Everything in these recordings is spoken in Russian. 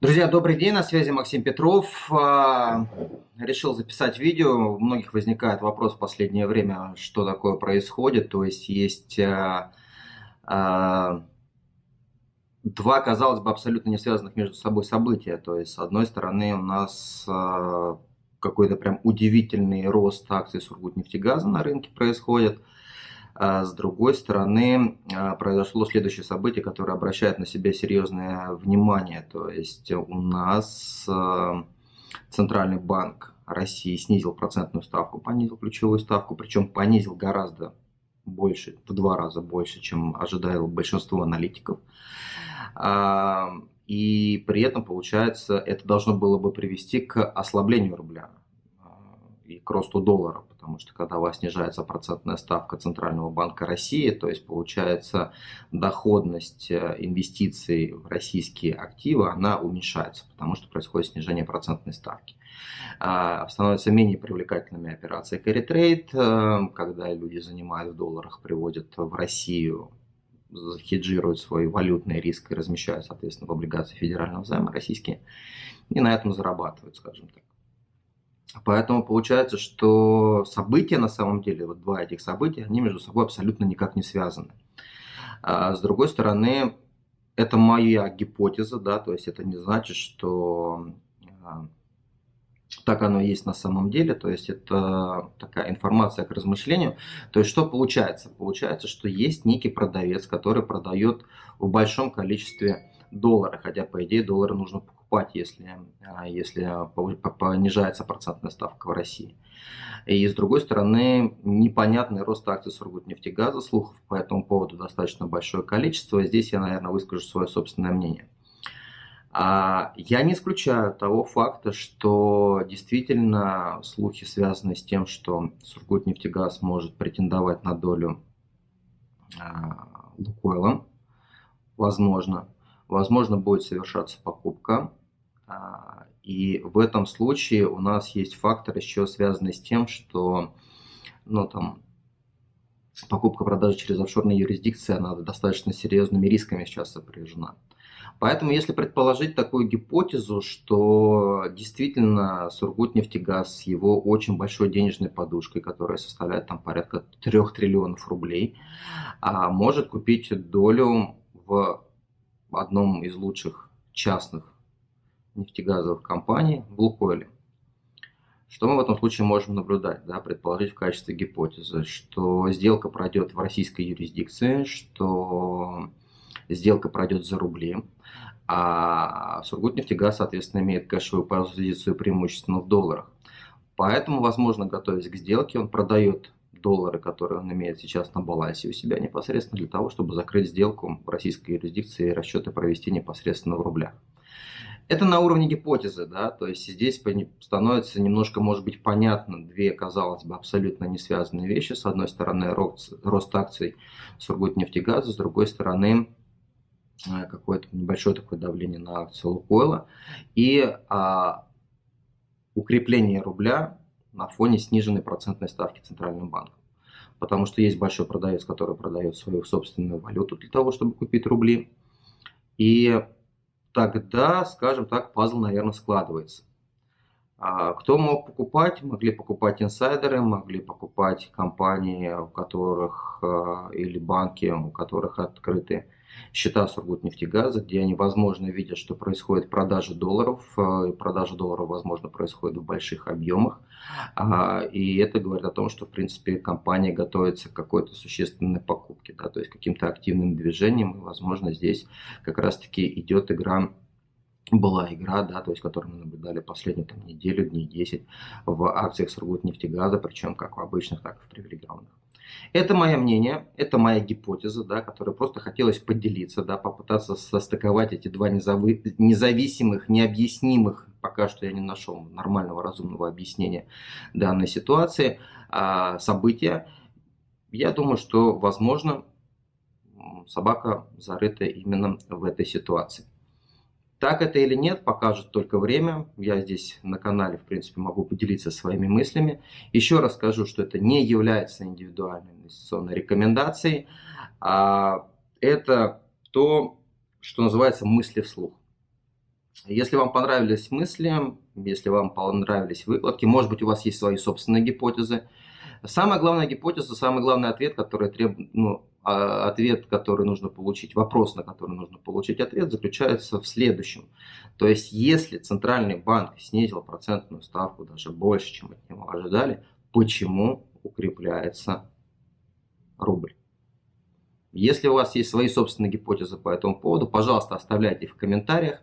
Друзья, добрый день, на связи Максим Петров. А, решил записать видео. У многих возникает вопрос в последнее время, что такое происходит. То есть есть а, а, два, казалось бы, абсолютно не связанных между собой события. То есть, с одной стороны, у нас какой-то прям удивительный рост акций Сургутнефтегаза на рынке происходит. А с другой стороны, а, произошло следующее событие, которое обращает на себя серьезное внимание. То есть у нас а, Центральный банк России снизил процентную ставку, понизил ключевую ставку, причем понизил гораздо больше, в два раза больше, чем ожидало большинство аналитиков. И при этом, получается, это должно было бы привести к ослаблению рубля и к росту доллара, потому что когда у вас снижается процентная ставка Центрального банка России, то есть получается доходность э, инвестиций в российские активы, она уменьшается, потому что происходит снижение процентной ставки. А, становятся менее привлекательными операции carry э, когда люди занимают в долларах, приводят в Россию хеджируют свой валютный риск и размещают, соответственно, в облигации федерального займа российские, и на этом зарабатывают, скажем так. Поэтому получается, что события на самом деле, вот два этих события, они между собой абсолютно никак не связаны. А с другой стороны, это моя гипотеза, да, то есть это не значит, что а, так оно есть на самом деле, то есть это такая информация к размышлению. То есть что получается? Получается, что есть некий продавец, который продает в большом количестве доллара, хотя по идее доллары нужно покупать если, а, если понижается процентная ставка в России. И с другой стороны, непонятный рост акций Сургутнефтегаза, слухов по этому поводу достаточно большое количество. Здесь я, наверное, выскажу свое собственное мнение. А я не исключаю того факта, что действительно слухи связаны с тем, что Сургутнефтегаз может претендовать на долю а, Лукойла. Возможно. Возможно, будет совершаться покупка. А, и в этом случае у нас есть фактор еще связанный с тем, что ну, там, покупка продажи через офшорные юрисдикции, она достаточно серьезными рисками сейчас сопряжена. Поэтому, если предположить такую гипотезу, что действительно Сургутнефтегаз с его очень большой денежной подушкой, которая составляет там порядка 3 триллионов рублей, а, может купить долю в одном из лучших частных нефтегазовых компаний в Лукойле. Что мы в этом случае можем наблюдать, да, предположить в качестве гипотезы, что сделка пройдет в российской юрисдикции, что сделка пройдет за рубли, а Сургутнефтегаз, соответственно, имеет кэшевую позицию преимущественно в долларах. Поэтому, возможно, готовясь к сделке, он продает доллары, которые он имеет сейчас на балансе у себя непосредственно для того, чтобы закрыть сделку в российской юрисдикции и расчеты провести непосредственно в рублях. Это на уровне гипотезы, да, то есть здесь становится немножко, может быть, понятно две, казалось бы, абсолютно не связанные вещи. С одной стороны, рост, рост акций Сургутнефтегаза, с другой стороны, э, какое-то небольшое такое давление на акции Лукойла и а, укрепление рубля на фоне сниженной процентной ставки Центральным банком. Потому что есть большой продавец, который продает свою собственную валюту для того, чтобы купить рубли. И тогда, скажем так, пазл, наверное, складывается. А кто мог покупать? Могли покупать инсайдеры, могли покупать компании, у которых а, или банки, у которых открыты счета Сургутнефтегаза, где они, возможно, видят, что происходит продажа долларов, а, и продажа долларов, возможно, происходит в больших объемах. И это говорит о том, что, в принципе, компания готовится к какой-то существенной покупке, да, то есть каким-то активным движением, и, возможно, здесь как раз-таки идет игра была игра, да, то есть, которую мы наблюдали последнюю там, неделю, дней 10 в акциях Сургутнефтегаза, причем как в обычных, так и в привилегированных. Это мое мнение, это моя гипотеза, да, которой просто хотелось поделиться, да, попытаться состыковать эти два незави независимых, необъяснимых, пока что я не нашел нормального разумного объяснения данной ситуации, а, события. Я думаю, что, возможно, собака зарыта именно в этой ситуации. Так это или нет, покажет только время. Я здесь на канале, в принципе, могу поделиться своими мыслями. Еще раз скажу, что это не является индивидуальной инвестиционной рекомендацией. А это то, что называется мысли вслух. Если вам понравились мысли, если вам понравились выкладки, может быть у вас есть свои собственные гипотезы. Самая главная гипотеза, самый главный ответ, который требует, ну, ответ, который нужно получить, вопрос, на который нужно получить ответ, заключается в следующем. То есть, если Центральный банк снизил процентную ставку даже больше, чем от него ожидали, почему укрепляется рубль? Если у вас есть свои собственные гипотезы по этому поводу, пожалуйста, оставляйте их в комментариях.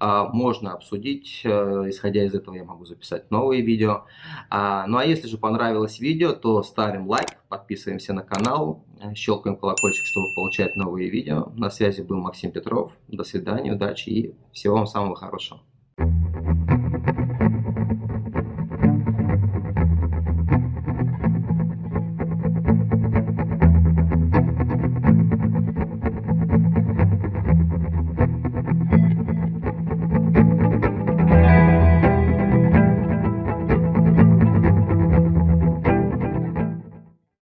А, можно обсудить, э, исходя из этого я могу записать новые видео. А, ну а если же понравилось видео, то ставим лайк, подписываемся на канал, щелкаем колокольчик, чтобы получать новые видео. На связи был Максим Петров. До свидания, удачи и всего вам самого хорошего.